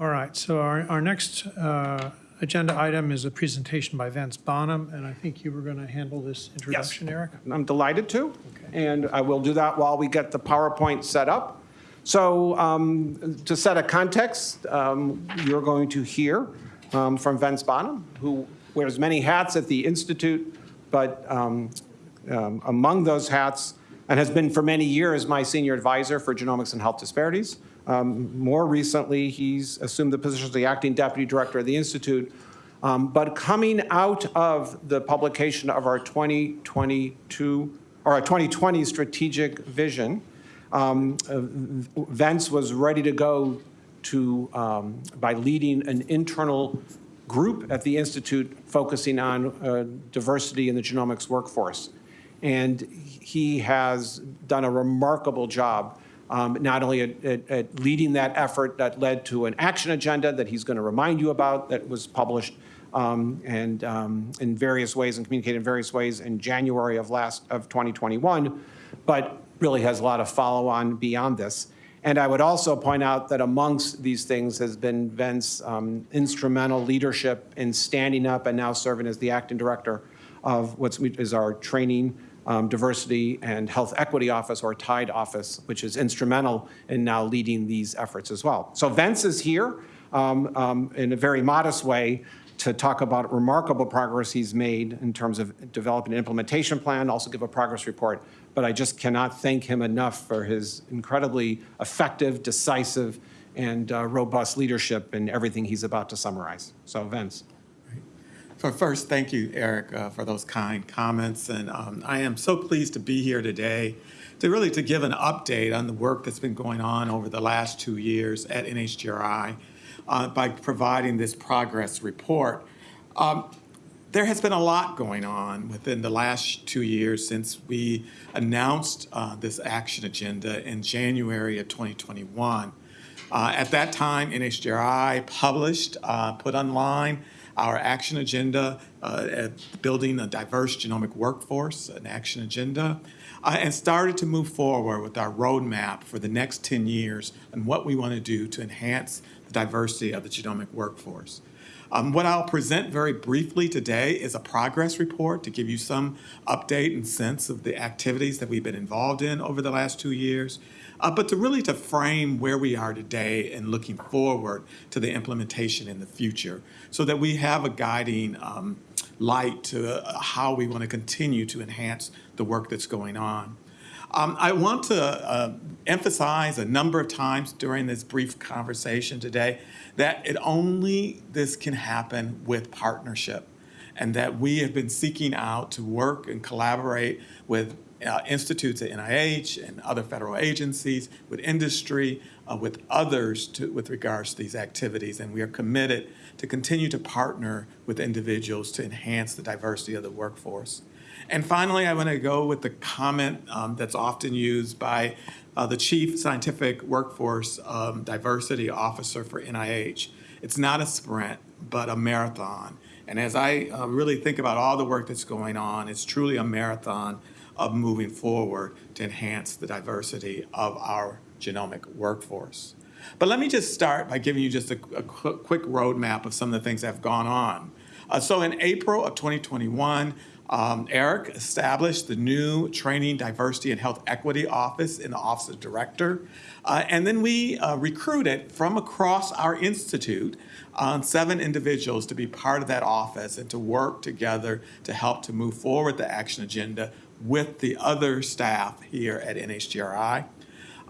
All right, so our, our next uh, agenda item is a presentation by Vince Bonham, and I think you were going to handle this introduction, Eric? I'm delighted to, and I will do that while we get the PowerPoint set up. So um, to set a context, um, you're going to hear um, from Vince Bonham, who wears many hats at the Institute, but um, um, among those hats, and has been for many years my senior advisor for genomics and health disparities. Um, More recently, he's assumed the position of the acting deputy director of the Institute. Um, But coming out of the publication of our 2022, or our 2020 strategic vision, um, Vince was ready to go to, um, by leading an internal group at the Institute focusing on uh, diversity in the genomics workforce. And he has done a remarkable job, um, not only at, at, at leading that effort that led to an action agenda that he's going to remind you about that was published um, and um, in various ways and communicated in various ways in January of last of 2021, but really has a lot of follow-on beyond this. And I would also point out that amongst these things has been Vince's um, instrumental leadership in standing up and now serving as the acting director of what is our training, um, diversity, and health equity office, or TIDE office, which is instrumental in now leading these efforts as well. So Vince is here um, um, in a very modest way to talk about remarkable progress he's made in terms of developing an implementation plan, also give a progress report. But I just cannot thank him enough for his incredibly effective, decisive, and uh, robust leadership in everything he's about to summarize. So Vince. First, thank you, Eric, uh, for those kind comments. And um, I am so pleased to be here today to really to give an update on the work that's been going on over the last two years at NHGRI uh, by providing this progress report. Um, there has been a lot going on within the last two years since we announced uh, this action agenda in January of 2021. Uh, at that time, NHGRI published, uh, put online our action agenda, uh, building a diverse genomic workforce, an action agenda, uh, and started to move forward with our roadmap for the next 10 years and what we want to do to enhance the diversity of the genomic workforce. Um, what I'll present very briefly today is a progress report to give you some update and sense of the activities that we've been involved in over the last two years, uh, but to really to frame where we are today and looking forward to the implementation in the future so that we have a guiding um, light to uh, how we want to continue to enhance the work that's going on. Um, I want to uh, emphasize a number of times during this brief conversation today that it only this can happen with partnership and that we have been seeking out to work and collaborate with uh, institutes at NIH and other federal agencies, with industry, uh, with others to, with regards to these activities. And we are committed to continue to partner with individuals to enhance the diversity of the workforce. And finally, I want to go with the comment um, that's often used by uh, the Chief Scientific Workforce um, Diversity Officer for NIH. It's not a sprint, but a marathon. And as I uh, really think about all the work that's going on, it's truly a marathon of moving forward to enhance the diversity of our genomic workforce. But let me just start by giving you just a, a quick roadmap of some of the things that have gone on. Uh, so in April of 2021, um, Eric established the new Training, Diversity, and Health Equity Office in the Office of Director. Uh, and then we uh, recruited from across our institute uh, seven individuals to be part of that office and to work together to help to move forward the action agenda with the other staff here at NHGRI.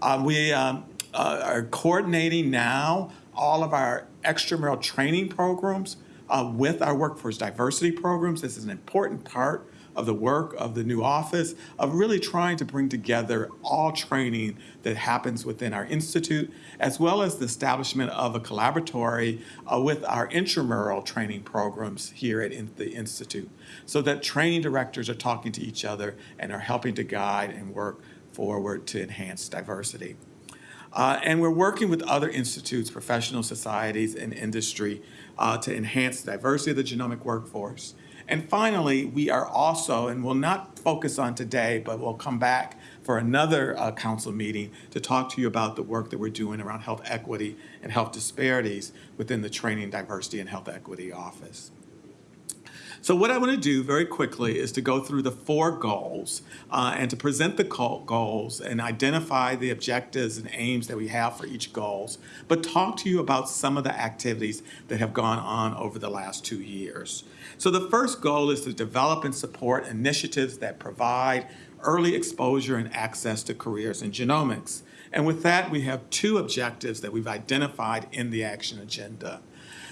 Uh, we um, uh, are coordinating now all of our extramural training programs uh, with our workforce diversity programs. This is an important part of the work of the new office of really trying to bring together all training that happens within our institute, as well as the establishment of a collaboratory uh, with our intramural training programs here at in the institute, so that training directors are talking to each other and are helping to guide and work forward to enhance diversity. Uh, and we're working with other institutes, professional societies, and industry uh, to enhance diversity of the genomic workforce And finally, we are also, and we'll not focus on today, but we'll come back for another uh, council meeting to talk to you about the work that we're doing around health equity and health disparities within the Training, Diversity, and Health Equity Office. So what I want to do very quickly is to go through the four goals uh, and to present the goals and identify the objectives and aims that we have for each goals, but talk to you about some of the activities that have gone on over the last two years. So the first goal is to develop and support initiatives that provide early exposure and access to careers in genomics. And with that, we have two objectives that we've identified in the action agenda.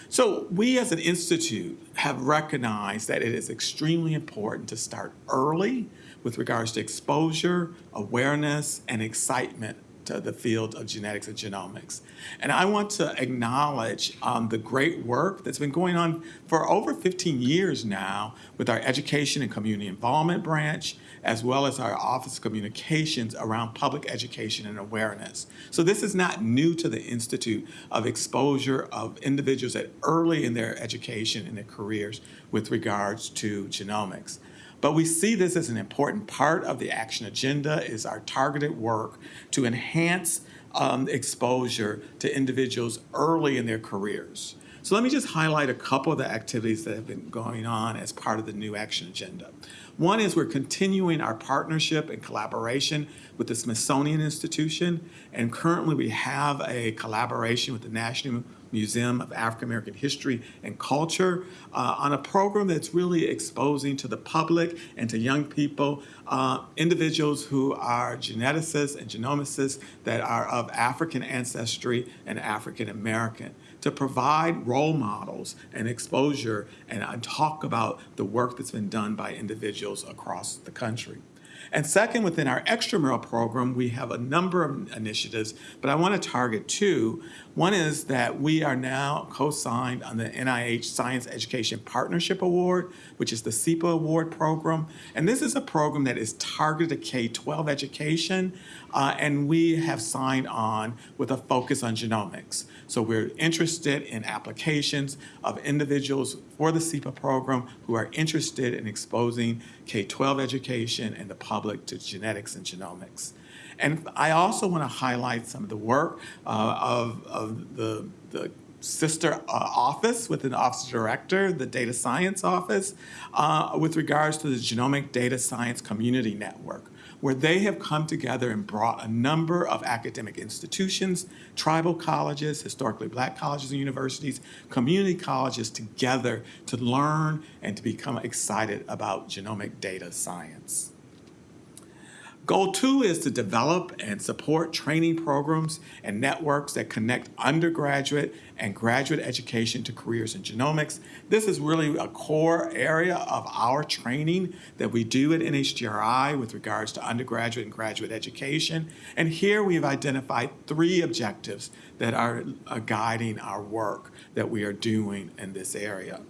So we as an institute have recognized that it is extremely important to start early with regards to exposure, awareness, and excitement to the field of genetics and genomics. And I want to acknowledge um, the great work that's been going on for over 15 years now with our education and community involvement branch, as well as our Office of Communications around public education and awareness. So this is not new to the Institute of exposure of individuals at early in their education and their careers with regards to genomics. But we see this as an important part of the action agenda is our targeted work to enhance um, exposure to individuals early in their careers. So let me just highlight a couple of the activities that have been going on as part of the new action agenda. One is we're continuing our partnership and collaboration with the Smithsonian Institution, and currently we have a collaboration with the National Museum of African American History and Culture uh, on a program that's really exposing to the public and to young people uh, individuals who are geneticists and genomicists that are of African ancestry and African American to provide role models and exposure and uh, talk about the work that's been done by individuals across the country. And second, within our extramural program, we have a number of initiatives, but I want to target two. One is that we are now co-signed on the NIH Science Education Partnership Award, which is the SEPA Award program. And this is a program that is targeted to K-12 education, uh, and we have signed on with a focus on genomics. So we're interested in applications of individuals for the SEPA program who are interested in exposing K-12 education and the public to genetics and genomics. And I also want to highlight some of the work uh, of, of the, the sister uh, office within the Office Director, the Data Science Office, uh, with regards to the Genomic Data Science Community Network where they have come together and brought a number of academic institutions, tribal colleges, historically black colleges and universities, community colleges together to learn and to become excited about genomic data science. Goal two is to develop and support training programs and networks that connect undergraduate and graduate education to careers in genomics. This is really a core area of our training that we do at NHGRI with regards to undergraduate and graduate education. And here we have identified three objectives that are, are guiding our work that we are doing in this area.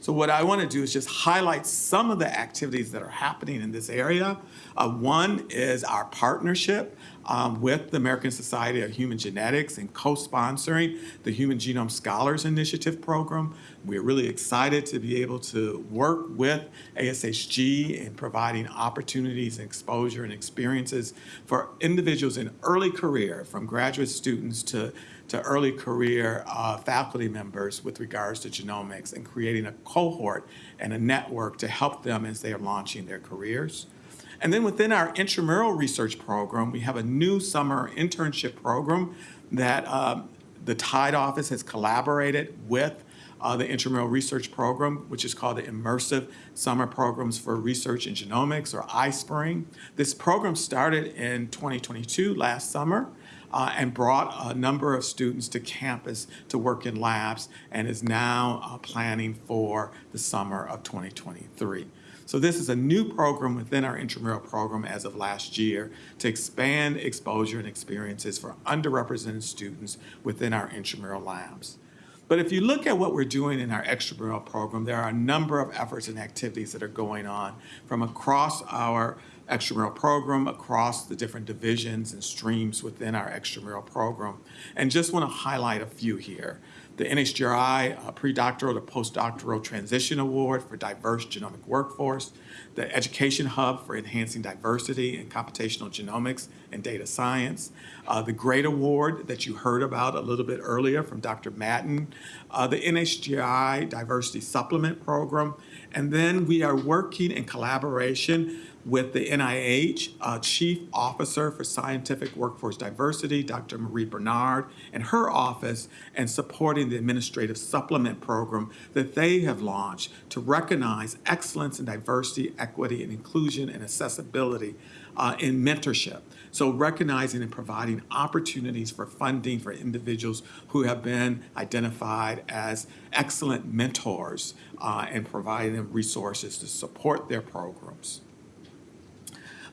So what I want to do is just highlight some of the activities that are happening in this area. Uh, one is our partnership um, with the American Society of Human Genetics and co-sponsoring the Human Genome Scholars Initiative program. We're really excited to be able to work with ASHG in providing opportunities and exposure and experiences for individuals in early career, from graduate students to to early career uh, faculty members with regards to genomics and creating a cohort and a network to help them as they are launching their careers. And then within our intramural research program, we have a new summer internship program that um, the Tide office has collaborated with uh, the intramural research program, which is called the Immersive Summer Programs for Research in Genomics, or iSpring. This program started in 2022, last summer, uh, and brought a number of students to campus to work in labs and is now uh, planning for the summer of 2023. So this is a new program within our intramural program as of last year to expand exposure and experiences for underrepresented students within our intramural labs. But if you look at what we're doing in our extramural program, there are a number of efforts and activities that are going on from across our extramural program across the different divisions and streams within our extramural program. And just want to highlight a few here. the NHGRI uh, Predoctoral to Postdoctoral Transition Award for Diverse Genomic Workforce, the Education Hub for Enhancing Diversity in Computational Genomics and Data Science, uh, the GREAT Award that you heard about a little bit earlier from Dr. Madden, uh, the NHGRI Diversity Supplement Program, and then we are working in collaboration with the NIH uh, Chief Officer for Scientific Workforce Diversity, Dr. Marie Bernard, and her office, and supporting the Administrative Supplement Program that they have launched to recognize excellence in diversity, equity, and inclusion and accessibility uh, in mentorship. So recognizing and providing opportunities for funding for individuals who have been identified as excellent mentors uh, and providing them resources to support their programs.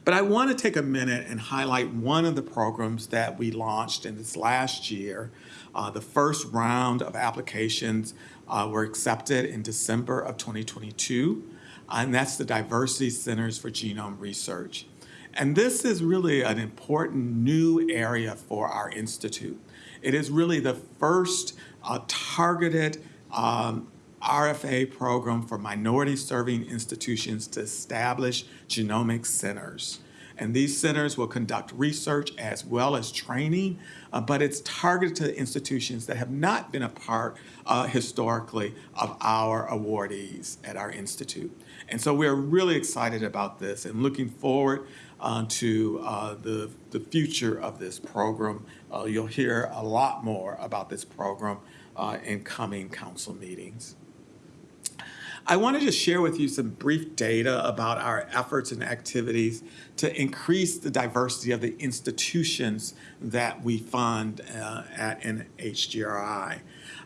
But I want to take a minute and highlight one of the programs that we launched in this last year. Uh, the first round of applications uh, were accepted in December of 2022, and that's the Diversity Centers for Genome Research. And this is really an important new area for our institute. It is really the first uh, targeted um, RFA program for minority serving institutions to establish genomic centers. And these centers will conduct research as well as training, uh, but it's targeted to institutions that have not been a part uh, historically of our awardees at our institute. And so we're really excited about this and looking forward uh, to uh, the, the future of this program. Uh, you'll hear a lot more about this program uh, in coming council meetings. I want to just share with you some brief data about our efforts and activities to increase the diversity of the institutions that we fund uh, at NHGRI.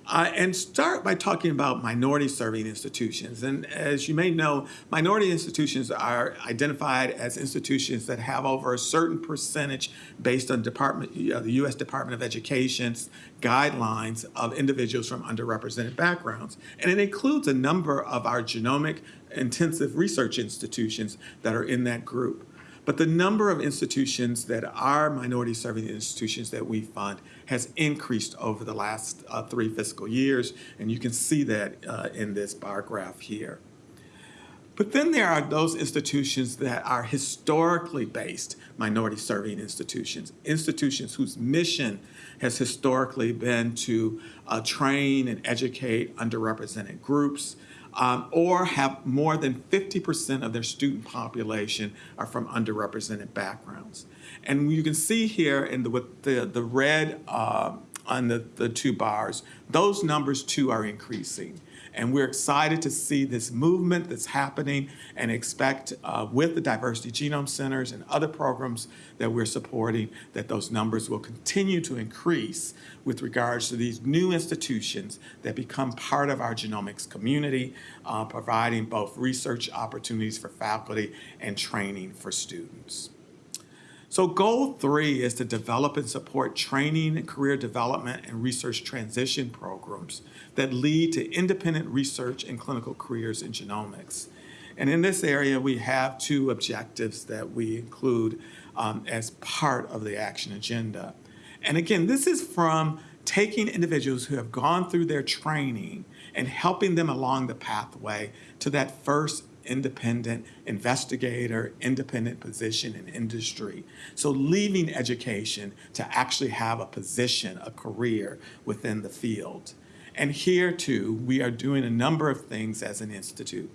Uh, and start by talking about minority serving institutions. And as you may know, minority institutions are identified as institutions that have over a certain percentage based on department, uh, the U.S. Department of Education's guidelines of individuals from underrepresented backgrounds. And it includes a number of our genomic intensive research institutions that are in that group. But the number of institutions that are minority serving institutions that we fund has increased over the last uh, three fiscal years, and you can see that uh, in this bar graph here. But then there are those institutions that are historically based minority serving institutions, institutions whose mission has historically been to uh, train and educate underrepresented groups, um, or have more than 50% of their student population are from underrepresented backgrounds. And you can see here in the, with the, the red uh, on the, the two bars, those numbers too are increasing. And we're excited to see this movement that's happening and expect uh, with the Diversity Genome Centers and other programs that we're supporting that those numbers will continue to increase with regards to these new institutions that become part of our genomics community, uh, providing both research opportunities for faculty and training for students. So goal three is to develop and support training and career development and research transition programs that lead to independent research and clinical careers in genomics. And in this area, we have two objectives that we include um, as part of the action agenda. And again, this is from taking individuals who have gone through their training and helping them along the pathway to that first independent investigator, independent position in industry. So leaving education to actually have a position, a career within the field. And here too, we are doing a number of things as an institute,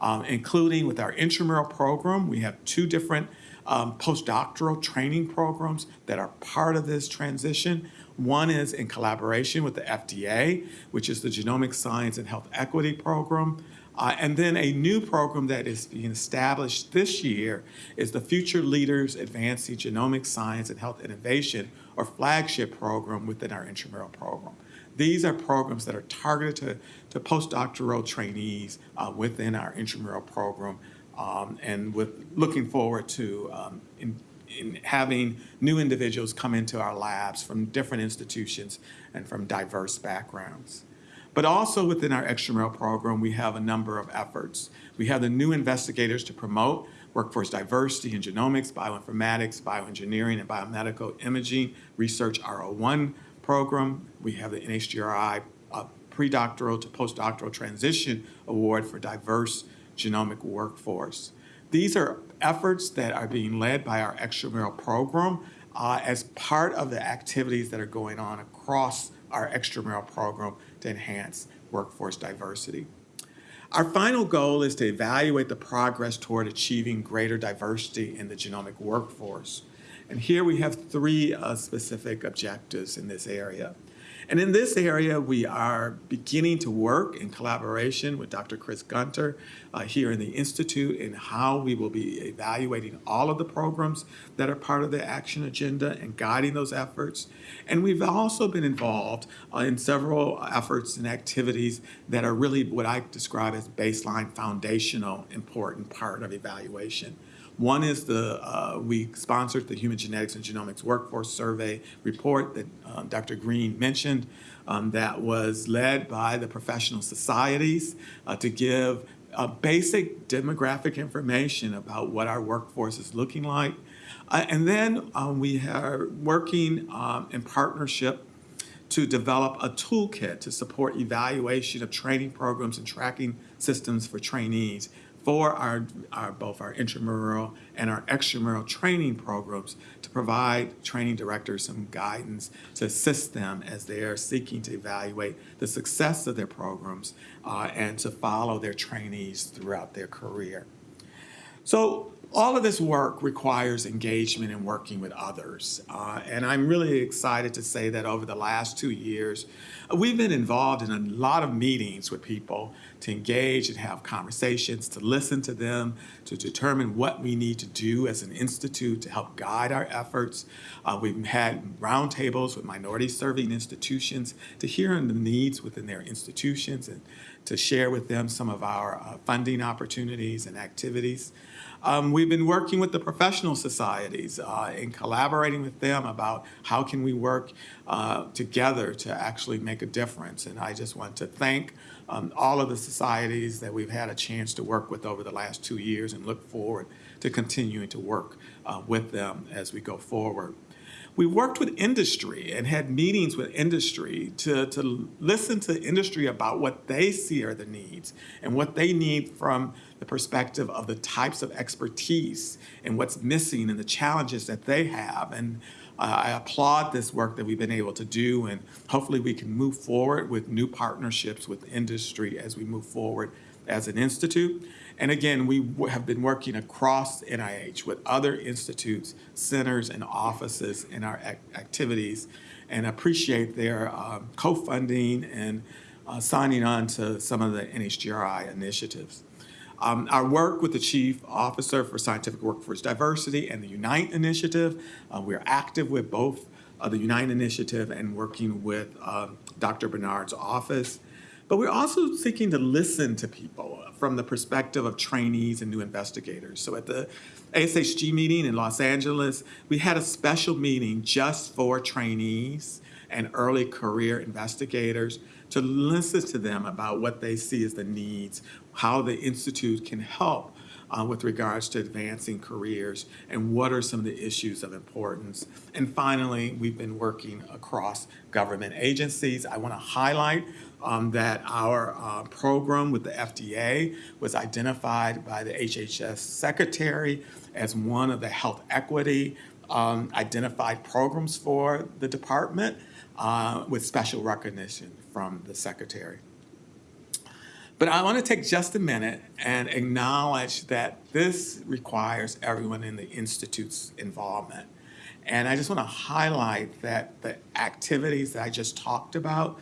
um, including with our intramural program. We have two different um, postdoctoral training programs that are part of this transition. One is in collaboration with the FDA, which is the Genomic Science and Health Equity Program. Uh, and then a new program that is being established this year is the Future Leaders Advancing Genomic Science and Health Innovation, or flagship program within our intramural program. These are programs that are targeted to, to postdoctoral trainees uh, within our intramural program um, and with looking forward to um, in, in having new individuals come into our labs from different institutions and from diverse backgrounds. But also within our extramural program, we have a number of efforts. We have the new investigators to promote workforce diversity in genomics, bioinformatics, bioengineering, and biomedical imaging research R01 program. We have the NHGRI uh, predoctoral to postdoctoral transition award for diverse genomic workforce. These are efforts that are being led by our extramural program uh, as part of the activities that are going on across our extramural program to enhance workforce diversity. Our final goal is to evaluate the progress toward achieving greater diversity in the genomic workforce. And here we have three uh, specific objectives in this area. And in this area, we are beginning to work in collaboration with Dr. Chris Gunter uh, here in the Institute in how we will be evaluating all of the programs that are part of the action agenda and guiding those efforts. And we've also been involved uh, in several efforts and activities that are really what I describe as baseline foundational important part of evaluation. One is the, uh, we sponsored the Human Genetics and Genomics Workforce Survey report that uh, Dr. Green mentioned um, that was led by the professional societies uh, to give basic demographic information about what our workforce is looking like. Uh, and then um, we are working um, in partnership to develop a toolkit to support evaluation of training programs and tracking systems for trainees for our, our, both our intramural and our extramural training programs to provide training directors some guidance to assist them as they are seeking to evaluate the success of their programs uh, and to follow their trainees throughout their career. So all of this work requires engagement and working with others. Uh, and I'm really excited to say that over the last two years, we've been involved in a lot of meetings with people to engage and have conversations, to listen to them, to determine what we need to do as an institute to help guide our efforts. Uh, we've had roundtables with minority serving institutions to hear on the needs within their institutions and to share with them some of our uh, funding opportunities and activities. Um, we've been working with the professional societies uh, and collaborating with them about how can we work uh, together to actually make a difference. And I just want to thank um, all of the societies that we've had a chance to work with over the last two years and look forward to continuing to work uh, with them as we go forward. We worked with industry and had meetings with industry to, to listen to industry about what they see are the needs and what they need from the perspective of the types of expertise and what's missing and the challenges that they have. And uh, I applaud this work that we've been able to do, and hopefully we can move forward with new partnerships with industry as we move forward as an institute. And again, we have been working across NIH with other institutes, centers, and offices in our ac activities and appreciate their um, co-funding and uh, signing on to some of the NHGRI initiatives. Um, our work with the Chief Officer for Scientific Workforce Diversity and the UNITE Initiative, uh, we're active with both uh, the UNITE Initiative and working with um, Dr. Bernard's office. But we're also seeking to listen to people from the perspective of trainees and new investigators. So at the ASHG meeting in Los Angeles, we had a special meeting just for trainees and early career investigators to listen to them about what they see as the needs, how the Institute can help uh, with regards to advancing careers and what are some of the issues of importance. And finally, we've been working across government agencies. I want to highlight um, that our uh, program with the FDA was identified by the HHS secretary as one of the health equity um, identified programs for the department uh, with special recognition from the secretary. But I want to take just a minute and acknowledge that this requires everyone in the Institute's involvement. And I just want to highlight that the activities that I just talked about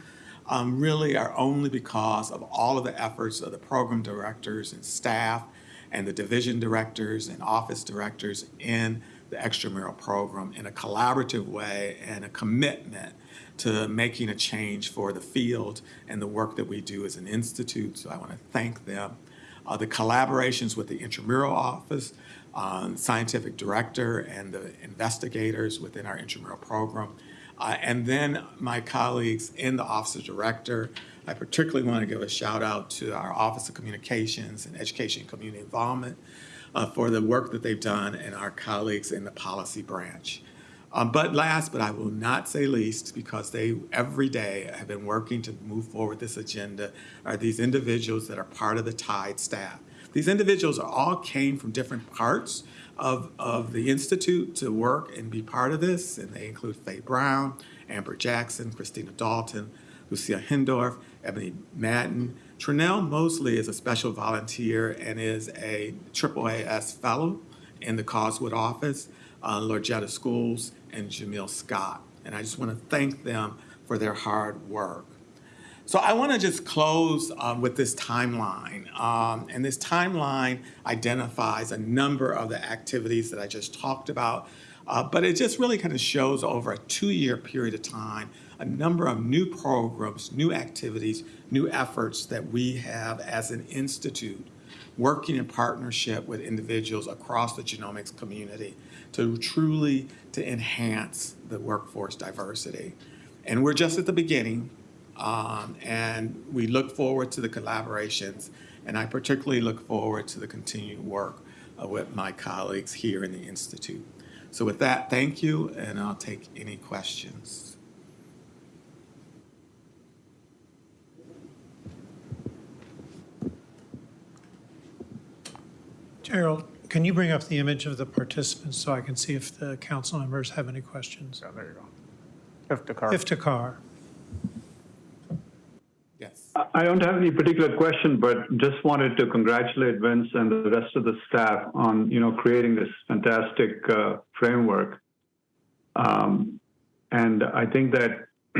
um, really are only because of all of the efforts of the program directors and staff and the division directors and office directors in the extramural program in a collaborative way and a commitment to making a change for the field and the work that we do as an institute. So I want to thank them. Uh, the collaborations with the intramural office, um, scientific director, and the investigators within our intramural program. Uh, and then my colleagues in the Office of Director. I particularly want to give a shout out to our Office of Communications and Education and Community Involvement uh, for the work that they've done and our colleagues in the policy branch. Um, but last, but I will not say least, because they every day have been working to move forward this agenda, are these individuals that are part of the TIDE staff. These individuals all came from different parts of, of the Institute to work and be part of this, and they include Faye Brown, Amber Jackson, Christina Daulton, Lucia Hindorff, Ebony Madden. Trinell Mosley is a special volunteer and is a AAAS fellow in the Coswood office, uh, Lorgetta Schools, and Jamil Scott. And I just want to thank them for their hard work. So I want to just close um, with this timeline. Um, and this timeline identifies a number of the activities that I just talked about, uh, but it just really kind of shows over a two-year period of time a number of new programs, new activities, new efforts that we have as an institute working in partnership with individuals across the genomics community to truly to enhance the workforce diversity. And we're just at the beginning. Um, and we look forward to the collaborations, and I particularly look forward to the continued work uh, with my colleagues here in the Institute. So with that, thank you, and I'll take any questions. Gerald, can you bring up the image of the participants so I can see if the council members have any questions? Yeah, there you go. Iftikhar. Iftikhar. Yes. I don't have any particular question, but just wanted to congratulate Vince and the rest of the staff on, you know, creating this fantastic uh, framework. Um, and I think that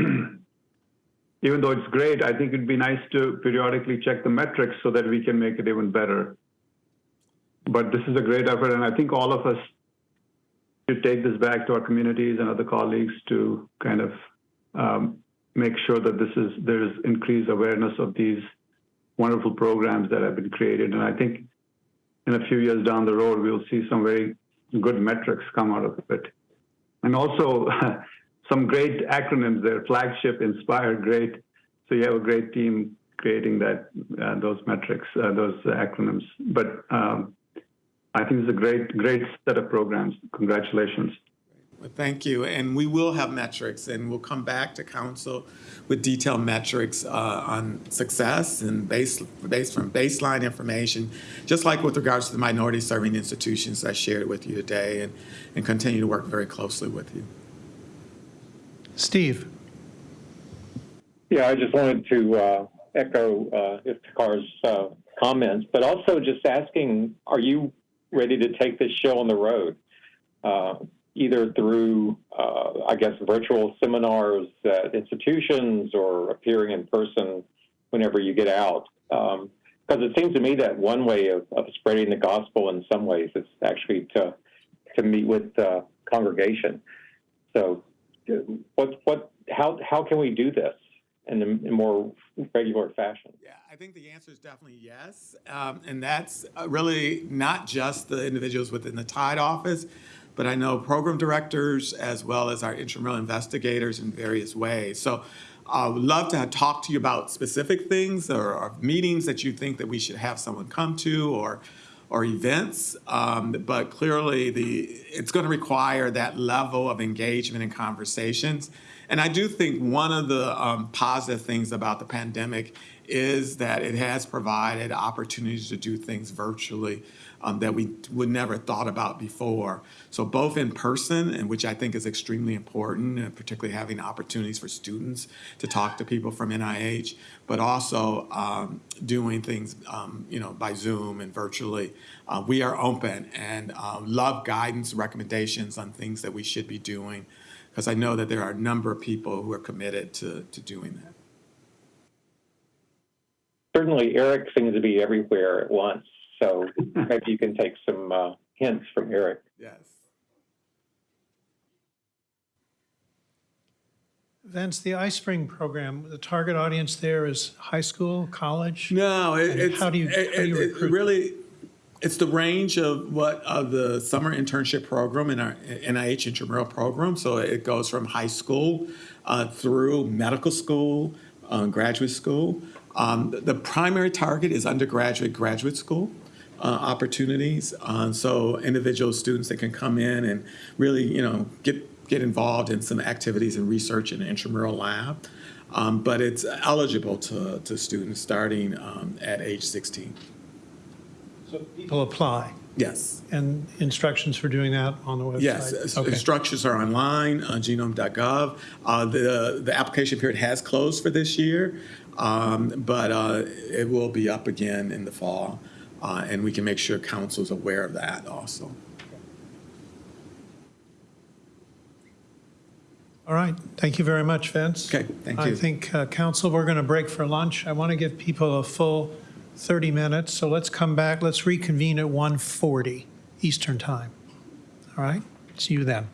even though it's great, I think it'd be nice to periodically check the metrics so that we can make it even better. But this is a great effort, and I think all of us should take this back to our communities and other colleagues to kind of um, make sure that this is there's increased awareness of these wonderful programs that have been created. And I think in a few years down the road, we'll see some very good metrics come out of it. And also some great acronyms there, flagship, inspire, great. So you have a great team creating that, uh, those metrics, uh, those acronyms. But um, I think it's a great, great set of programs. Congratulations. Well, thank you. And we will have metrics, and we'll come back to council with detailed metrics uh, on success and based, based from baseline information, just like with regards to the minority serving institutions I shared with you today, and, and continue to work very closely with you. Steve? Yeah, I just wanted to uh, echo uh, Iftikhar's uh, comments, but also just asking, are you ready to take this show on the road? Uh, either through, uh, I guess, virtual seminars at institutions or appearing in person whenever you get out. Because um, it seems to me that one way of, of, spreading the gospel in some ways is actually to to meet with the congregation. So, what what how how can we do this in a more regular fashion? Yeah, I think the answer is definitely yes, um, and that's really not just the individuals within the Tide office but I know program directors as well as our intramural investigators in various ways. So I would love to talk to you about specific things or, or, meetings that you think that we should have someone come to or or events, um, but clearly the it's going to require that level of engagement and conversations. And I do think one of the um, positive things about the pandemic is that it has provided opportunities to do things virtually um, that we would never thought about before. So both in person, and which I think is extremely important, and particularly having opportunities for students to talk to people from NIH, but also um, doing things, um, you know, by Zoom and virtually. Uh, we are open and uh, love guidance, recommendations on things that we should be doing, because I know that there are a number of people who are committed to, to doing that. Certainly, Eric seems to be everywhere at once. So maybe you can take some uh, hints from Eric. Yes. Vince, the iSpring program, the target audience there is high school, college? No, it, it's how do you- it- how do you it- it recruit? really it's the range of what of the summer internship program in our NIH intramural program. So it goes from high school uh, through medical school, uh, graduate school. Um, the primary target is undergraduate, graduate school. Uh, opportunities. Uh, so individual students that can come in and really, you know, get get involved in some activities and research in the intramural lab. Um, but it's eligible to, to students starting um, at age 16. People apply, Yes. and instructions for doing that on the website? Yes, uh, Okay. instructions are online on genome.gov. Uh, the, the application period has closed for this year, um, but uh, it will be up again in the fall, uh, and we can make sure council is aware of that also. All right, thank you very much, Vince. Okay, thank you. I think, uh, council, we're going to break for lunch. I want to give people a full 30 minutes, so let's come back, let's reconvene at 1:40 Eastern Time. All right, see you then.